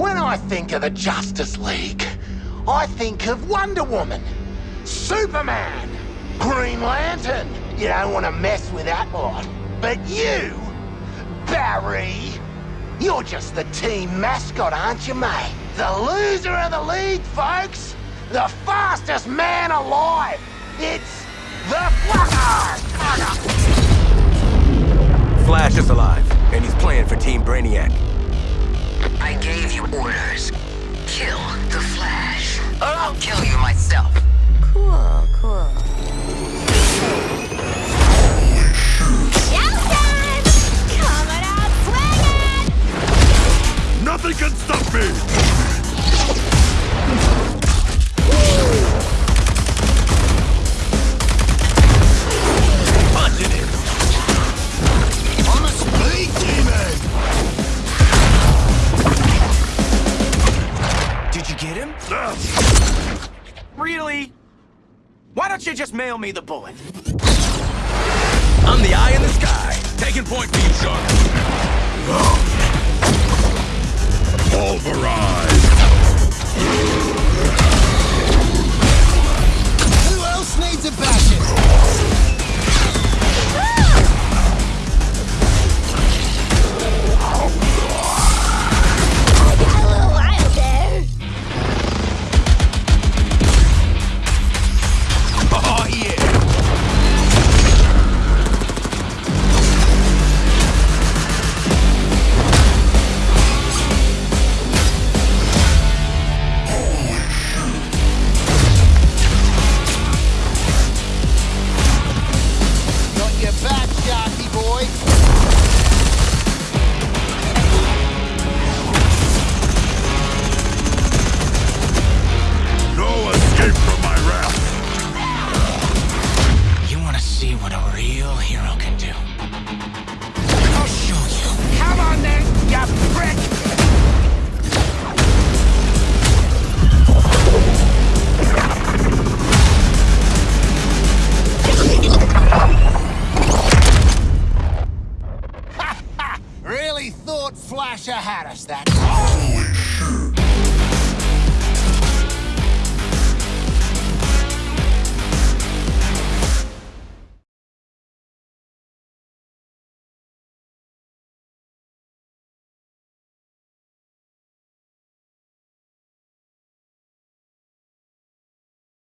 When I think of the Justice League, I think of Wonder Woman, Superman, Green Lantern. You don't want to mess with that lot. But you, Barry, you're just the team mascot, aren't you, mate? The loser of the league, folks! The fastest man alive! It's the Flash! Get him? Really? Why don't you just mail me the bullet? I'm the eye in the sky. Taking point for you, Shark. What a real hero can do? I'll show you. Come on then, you prick! Really thought Flasher had us, that